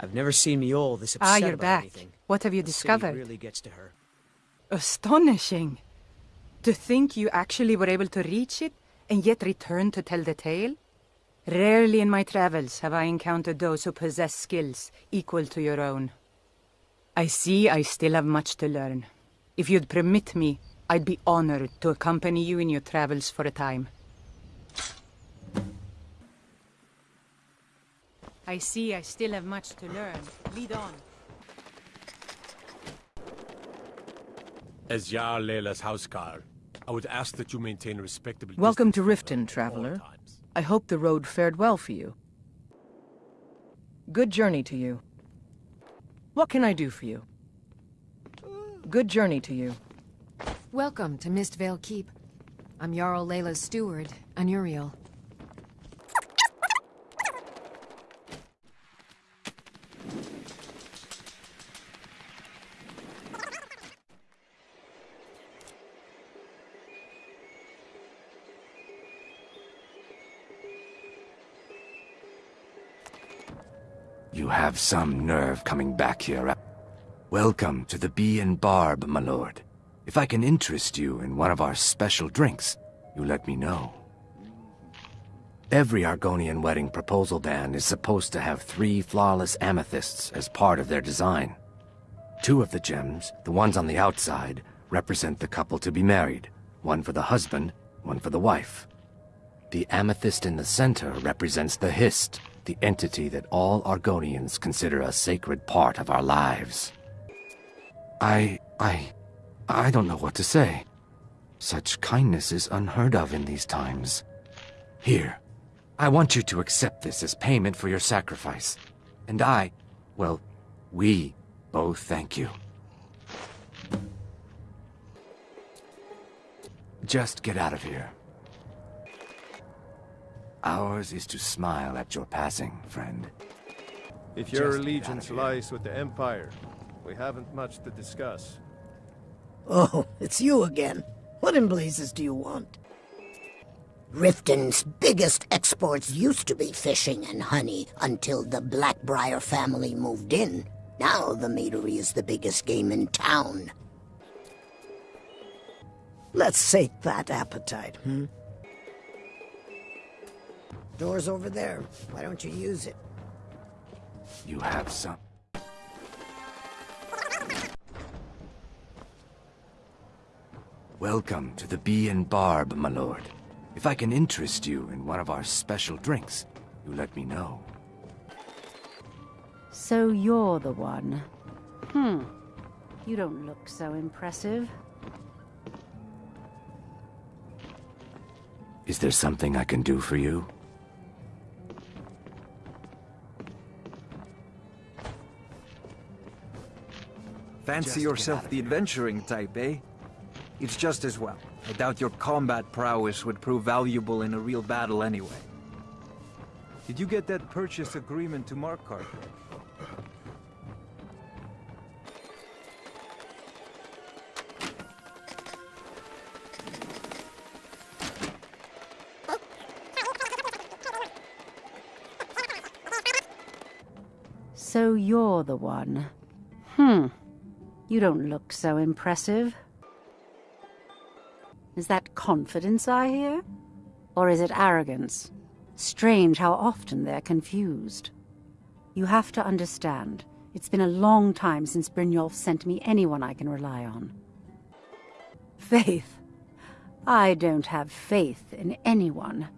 I've never seen Mjoll this upset Ah, you're about back. anything. What have you The discovered? really gets to her. Astonishing. To think you actually were able to reach it and yet return to tell the tale? Rarely in my travels have I encountered those who possess skills equal to your own. I see I still have much to learn. If you'd permit me, I'd be honored to accompany you in your travels for a time. I see I still have much to learn. Lead on. As Jarl Laila's houseguard, I would ask that you maintain a respectable Welcome to Riften, her at all traveler. I hope the road fared well for you. Good journey to you. What can I do for you? Good journey to you. Welcome to Mistveil Keep. I'm Jarl Laila's steward, Anuriel. You have some nerve coming back here. Uh, welcome to the Bee and Barb, my lord. If I can interest you in one of our special drinks, you let me know. Every Argonian wedding proposal band is supposed to have three flawless amethysts as part of their design. Two of the gems, the ones on the outside, represent the couple to be married. One for the husband, one for the wife. The amethyst in the center represents the Hist, the entity that all Argonians consider a sacred part of our lives. I... I... I don't know what to say. Such kindness is unheard of in these times. Here, I want you to accept this as payment for your sacrifice. And I, well, we both thank you. Just get out of here. Ours is to smile at your passing, friend. If your Just allegiance out of here. lies with the Empire, we haven't much to discuss. Oh, it's you again. What in blazes do you want? Riften's biggest exports used to be fishing and honey until the Blackbriar family moved in. Now the meadery is the biggest game in town. Let's sate that appetite, hmm? Door's over there. Why don't you use it? You have some. Welcome to the Bee and Barb, my lord. If I can interest you in one of our special drinks, you let me know. So you're the one. Hmm. You don't look so impressive. Is there something I can do for you? Fancy Just yourself the adventuring type, eh? It's just as well. I doubt your combat prowess would prove valuable in a real battle anyway. Did you get that purchase agreement to Markarth? So you're the one. Hmm. You don't look so impressive. Is that confidence I hear? Or is it arrogance? Strange how often they're confused. You have to understand, it's been a long time since Brynjolf sent me anyone I can rely on. Faith? I don't have faith in anyone.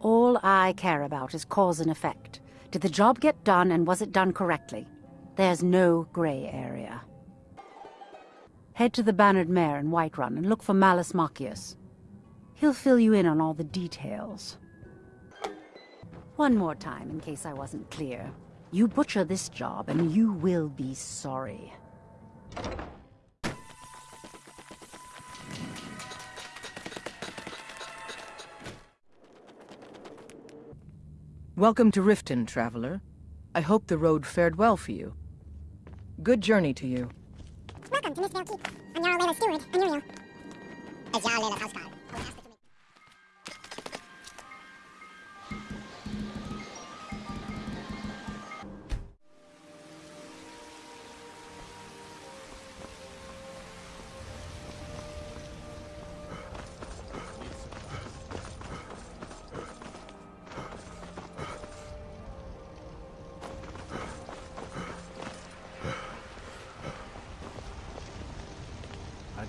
All I care about is cause and effect. Did the job get done and was it done correctly? There's no gray area. Head to the Bannered Mare in Whiterun and look for Mallus Maccius. He'll fill you in on all the details. One more time, in case I wasn't clear. You butcher this job, and you will be sorry. Welcome to Riften, traveler. I hope the road fared well for you. Good journey to you. To Mistveil Keep. I'm Jarl Laila's steward, Anuriel. As Jarl Laila's houseguard,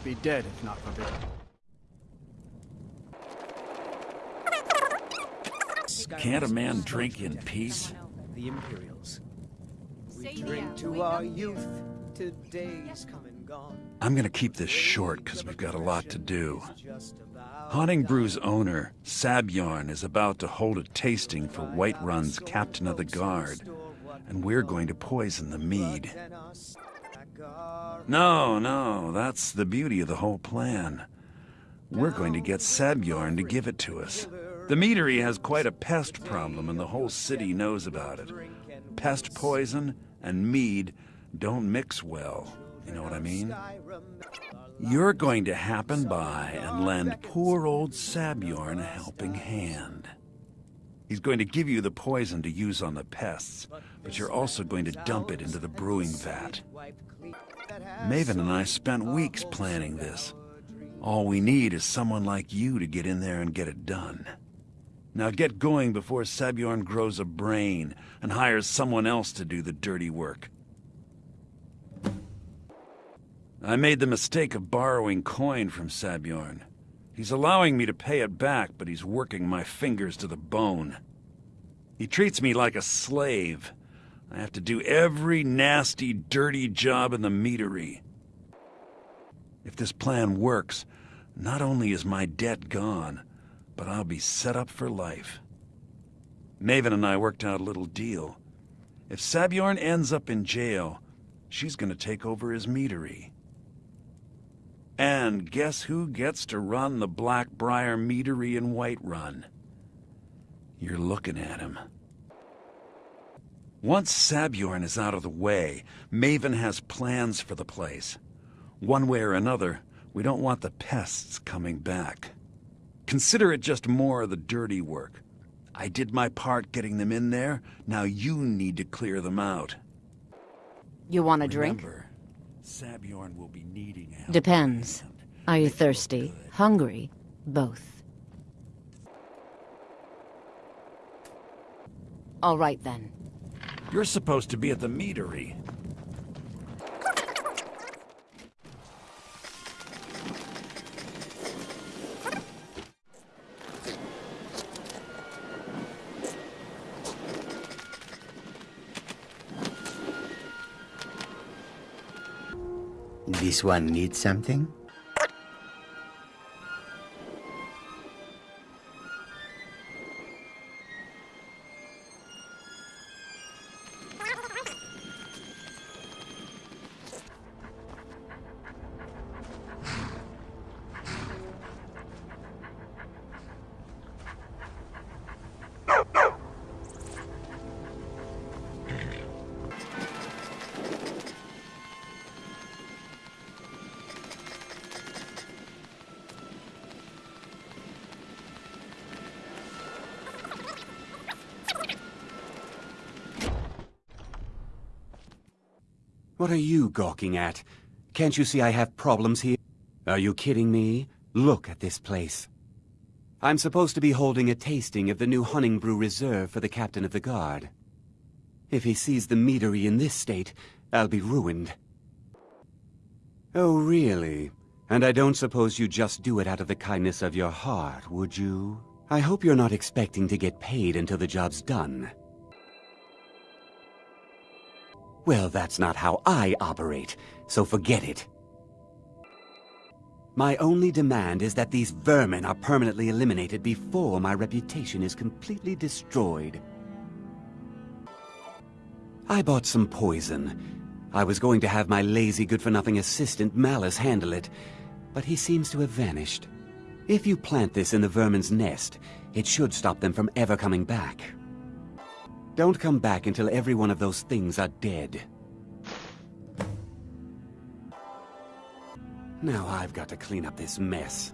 be dead if not forbidden. Can't a man drink in peace? The Imperials. We drink to our youth, to days come and gone. I'm gonna keep this short because we've got a lot to do. Honningbrew's owner, Sabjorn, is about to hold a tasting for Whiterun's Captain of the Guard, and we're going to poison the mead. No, no, that's the beauty of the whole plan. We're going to get Sabjorn to give it to us. The meadery has quite a pest problem, and the whole city knows about it. Pest poison and mead don't mix well. You know what I mean? You're going to happen by and lend poor old Sabjorn a helping hand. He's going to give you the poison to use on the pests, but you're also going to dump it into the brewing vat. Maven and I spent weeks planning this. All we need is someone like you to get in there and get it done. Now get going before Sabjorn grows a brain and hires someone else to do the dirty work. I made the mistake of borrowing coin from Sabjorn. He's allowing me to pay it back, but he's working my fingers to the bone. He treats me like a slave. I have to do every nasty, dirty job in the meadery. If this plan works, not only is my debt gone, but I'll be set up for life. Maven and I worked out a little deal. If Sabjorn ends up in jail, she's gonna take over his meadery. And guess who gets to run the Blackbriar Meadery in Whiterun? You're looking at him. Once Sabjorn is out of the way, Maven has plans for the place. One way or another, we don't want the pests coming back. Consider it just more of the dirty work. I did my part getting them in there, now you need to clear them out. You want a drink? Remember, will be needing help. Depends. Are you thirsty? Hungry? Both. All right then. You're supposed to be at the meadery. This one needs something? What are you gawking at? Can't you see I have problems here? Are you kidding me? Look at this place. I'm supposed to be holding a tasting of the new Honningbrew Reserve for the Captain of the Guard. If he sees the meadery in this state, I'll be ruined. Oh, really? And I don't suppose you just do it out of the kindness of your heart, would you? I hope you're not expecting to get paid until the job's done. Well, that's not how I operate, so forget it. My only demand is that these vermin are permanently eliminated before my reputation is completely destroyed. I bought some poison. I was going to have my lazy good-for-nothing assistant Mallus handle it, but he seems to have vanished. If you plant this in the vermin's nest, it should stop them from ever coming back. Don't come back until every one of those things are dead. Now I've got to clean up this mess.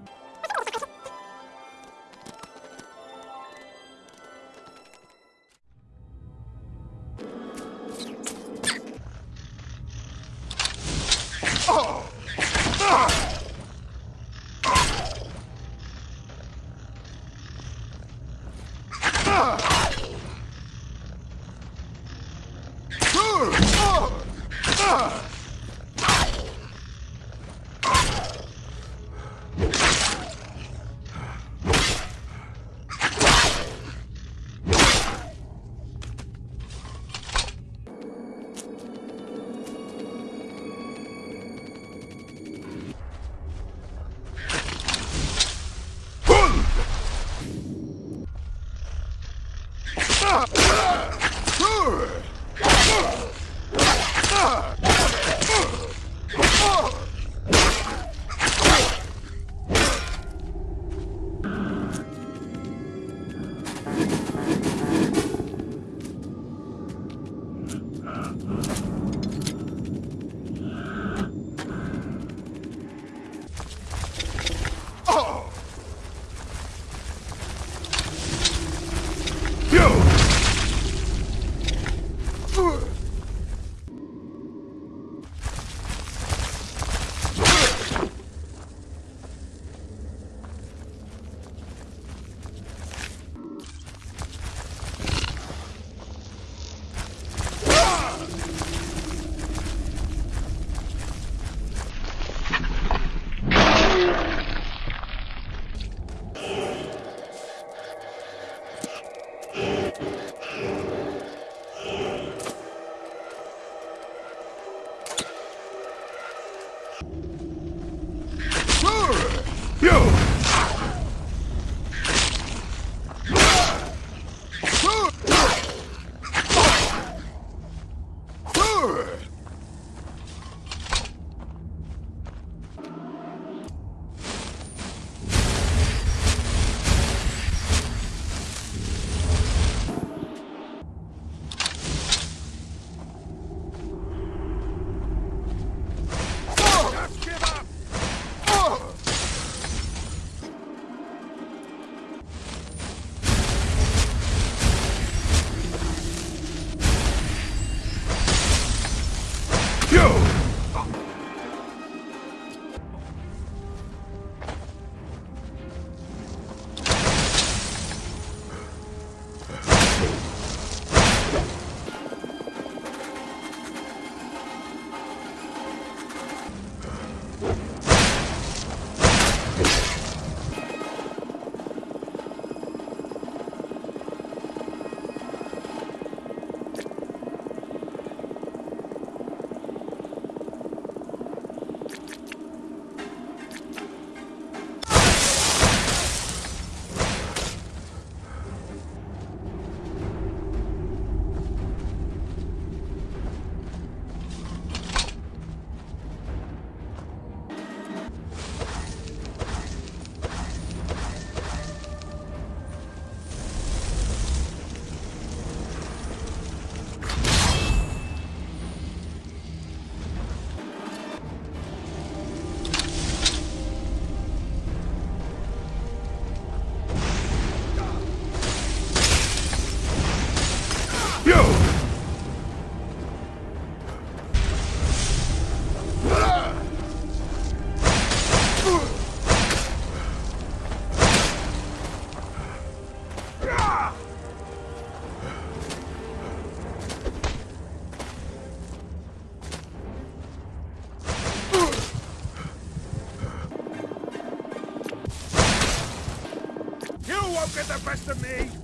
The best of me!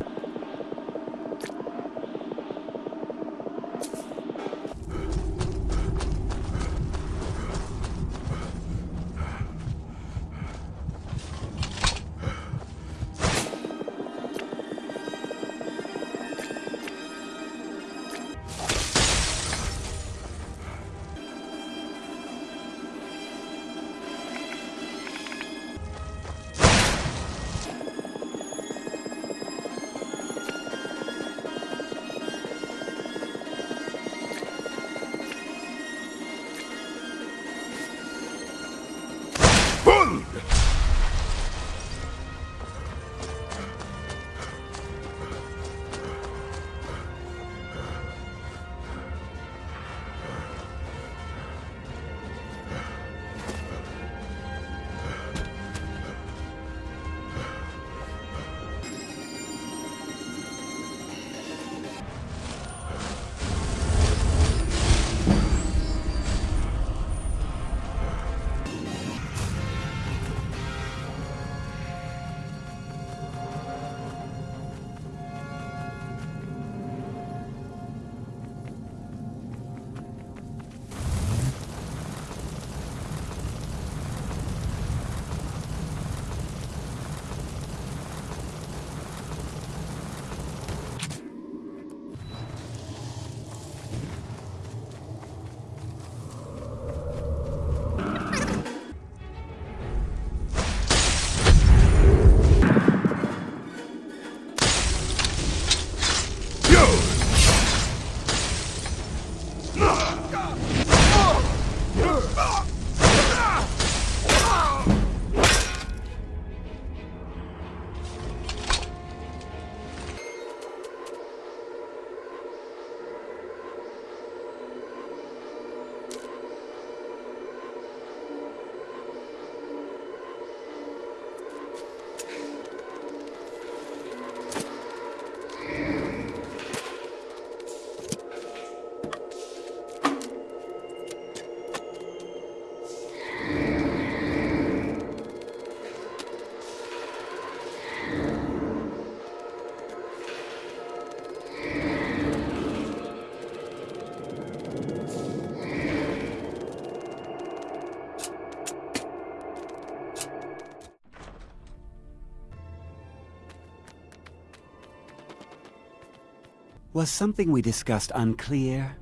Was something we discussed unclear?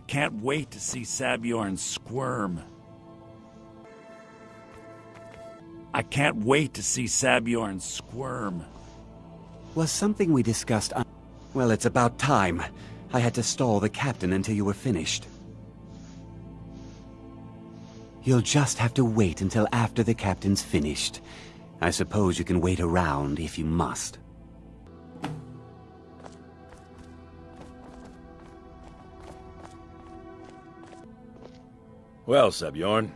Can't wait to see Sabjorn squirm. I can't wait to see Sabjorn squirm. Was something we discussed un- Well, it's about time. I had to stall the captain until you were finished. You'll just have to wait until after the captain's finished. I suppose you can wait around if you must. Well, Sabjorn,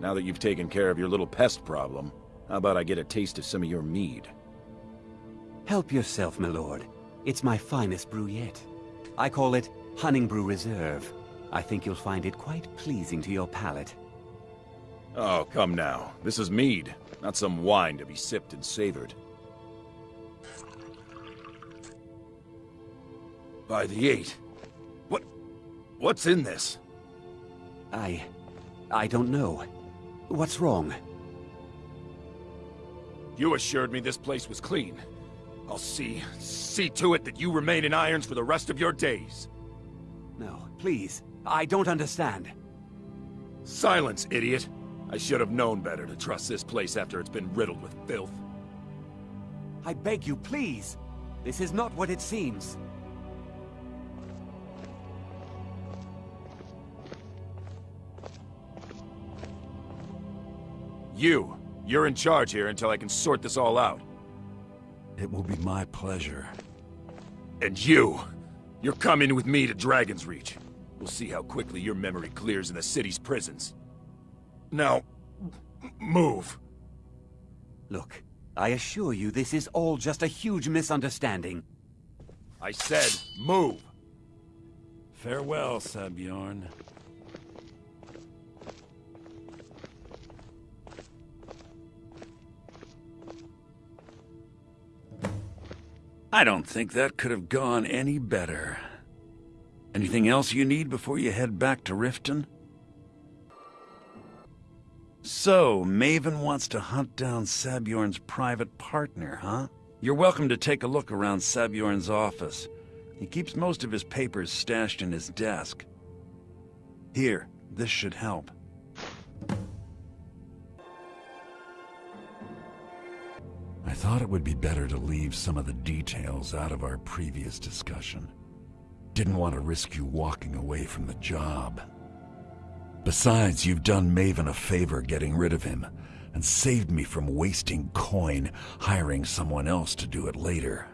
now that you've taken care of your little pest problem, how about I get a taste of some of your mead? Help yourself, my lord. It's my finest brew yet. I call it Honningbrew Reserve. I think you'll find it quite pleasing to your palate. Oh, come now. This is mead, not some wine to be sipped and savored. By the eight. What... what's in this? I... I don't know. What's wrong? You assured me this place was clean. I'll see... see to it that you remain in irons for the rest of your days. No, please. I don't understand. Silence, idiot! I should have known better to trust this place after it's been riddled with filth. I beg you, please! This is not what it seems. You! You're in charge here until I can sort this all out. It will be my pleasure. And you! You're coming with me to Dragon's Reach. We'll see how quickly your memory clears in the city's prisons. Now, move. Look, I assure you this is all just a huge misunderstanding. I said, move! Farewell, Sabjorn. I don't think that could have gone any better. Anything else you need before you head back to Riften? So, Maven wants to hunt down Sabjorn's private partner, huh? You're welcome to take a look around Sabjorn's office. He keeps most of his papers stashed in his desk. Here, this should help. I thought it would be better to leave some of the details out of our previous discussion. Didn't want to risk you walking away from the job. Besides, you've done Maven a favor getting rid of him, and saved me from wasting coin hiring someone else to do it later.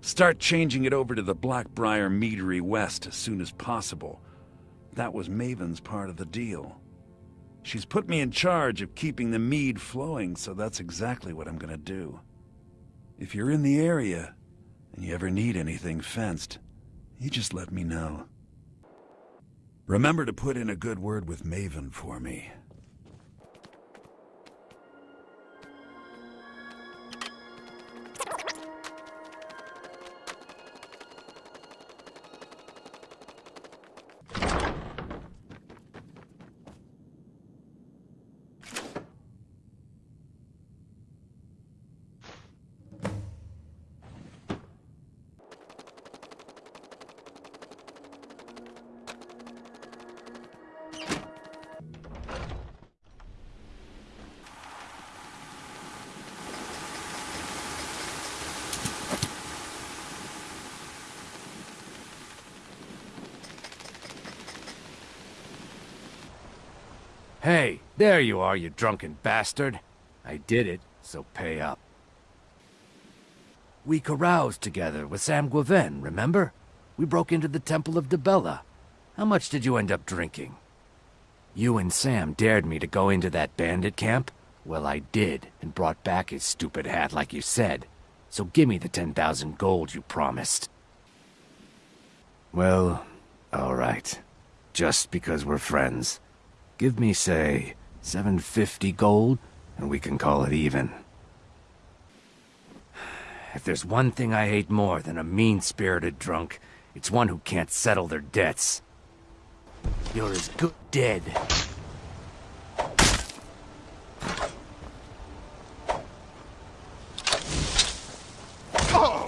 Start changing it over to the Blackbriar Meadery West as soon as possible. That was Maven's part of the deal. She's put me in charge of keeping the mead flowing, so that's exactly what I'm gonna do. If you're in the area, and you ever need anything fenced, you just let me know. Remember to put in a good word with Maven for me. Hey, there you are, you drunken bastard. I did it, so pay up. We caroused together with Sam Guevenne, remember? We broke into the Temple of Dibella. How much did you end up drinking? You and Sam dared me to go into that bandit camp? Well, I did, and brought back his stupid hat like you said. So give me the 10,000 gold you promised. Well, alright. Just because we're friends. Give me, say, 750 gold, and we can call it even. If there's one thing I hate more than a mean-spirited drunk, it's one who can't settle their debts. You're as good dead. Oh!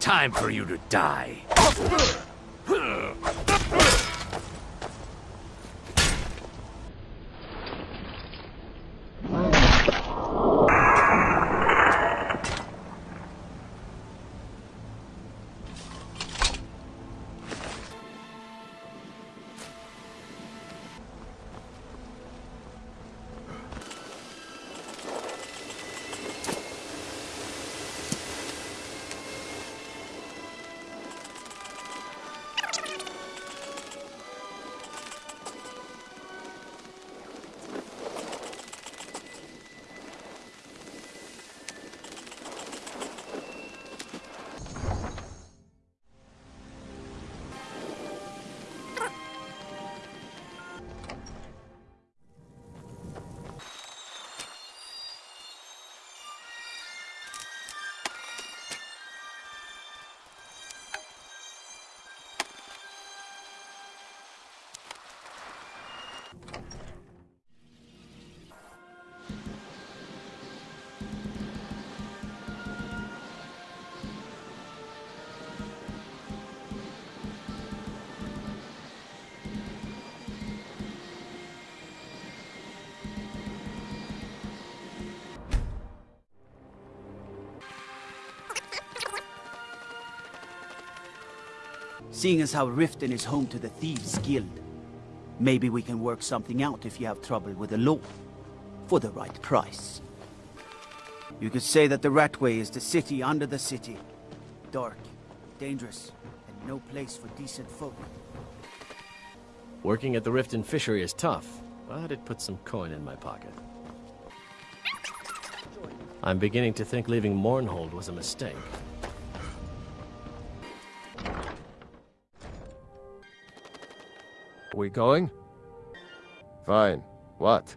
Time for you to die. Oh! Seeing as how Riften is home to the Thieves Guild, maybe we can work something out if you have trouble with the law. For the right price. You could say that the Ratway is the city under the city. Dark, dangerous, and no place for decent folk. Working at the Riften fishery is tough, but it puts some coin in my pocket. I'm beginning to think leaving Mournhold was a mistake. We going? Fine. What?